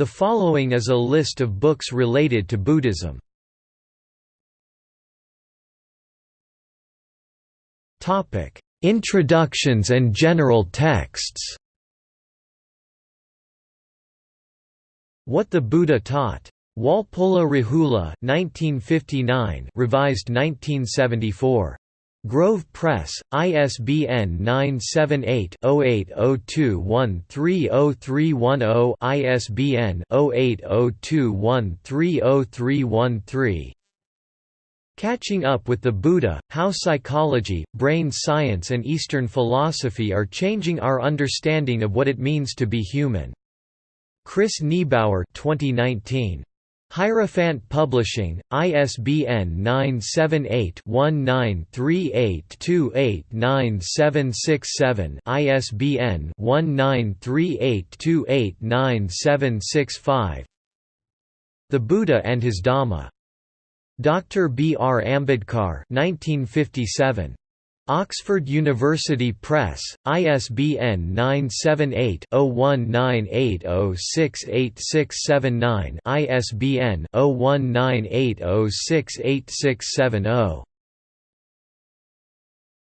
The following is a list of books related to Buddhism. Topic: Introductions and general texts What the Buddha Taught. Walpola Rahula 1959, revised 1974. Grove Press, ISBN 978-0802130310 ISBN 0802130313 Catching Up with the Buddha, How Psychology, Brain Science and Eastern Philosophy Are Changing Our Understanding of What It Means to Be Human. Chris Niebauer 2019. Hierophant Publishing, ISBN 978-1938289767 ISBN 1938289765 The Buddha and His Dhamma. Dr. B. R. Ambedkar 1957. Oxford University Press, ISBN 978-0198068679 ISBN 0198068670